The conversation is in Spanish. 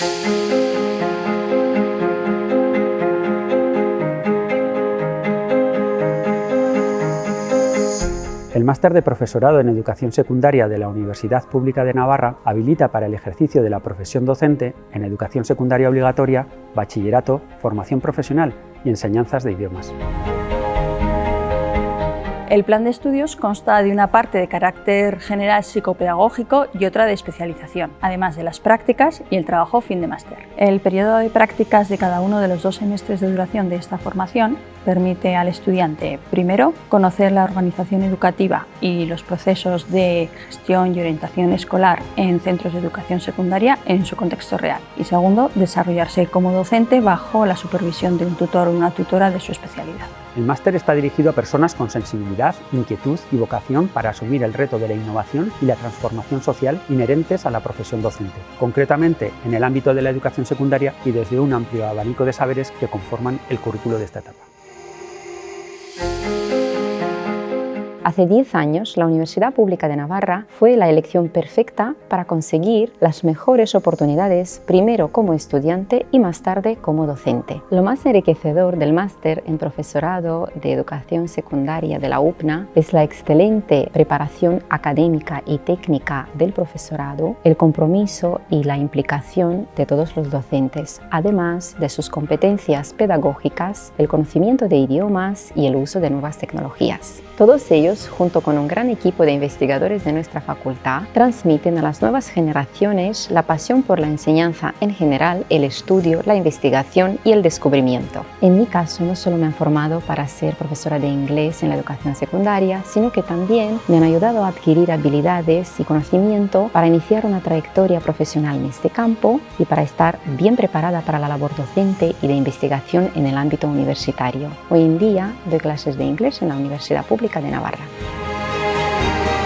El máster de profesorado en educación secundaria de la Universidad Pública de Navarra habilita para el ejercicio de la profesión docente en educación secundaria obligatoria, bachillerato, formación profesional y enseñanzas de idiomas. El plan de estudios consta de una parte de carácter general psicopedagógico y otra de especialización, además de las prácticas y el trabajo fin de máster. El periodo de prácticas de cada uno de los dos semestres de duración de esta formación permite al estudiante, primero, conocer la organización educativa y los procesos de gestión y orientación escolar en centros de educación secundaria en su contexto real. Y segundo, desarrollarse como docente bajo la supervisión de un tutor o una tutora de su especialidad. El máster está dirigido a personas con sensibilidad, inquietud y vocación para asumir el reto de la innovación y la transformación social inherentes a la profesión docente, concretamente en el ámbito de la educación secundaria y desde un amplio abanico de saberes que conforman el currículo de esta etapa. Hace 10 años, la Universidad Pública de Navarra fue la elección perfecta para conseguir las mejores oportunidades, primero como estudiante y más tarde como docente. Lo más enriquecedor del máster en profesorado de educación secundaria de la UPNA es la excelente preparación académica y técnica del profesorado, el compromiso y la implicación de todos los docentes, además de sus competencias pedagógicas, el conocimiento de idiomas y el uso de nuevas tecnologías. Todos ellos, junto con un gran equipo de investigadores de nuestra facultad, transmiten a las nuevas generaciones la pasión por la enseñanza en general, el estudio, la investigación y el descubrimiento. En mi caso, no solo me han formado para ser profesora de inglés en la educación secundaria, sino que también me han ayudado a adquirir habilidades y conocimiento para iniciar una trayectoria profesional en este campo y para estar bien preparada para la labor docente y de investigación en el ámbito universitario. Hoy en día doy clases de inglés en la Universidad Pública de Navarra. Bye.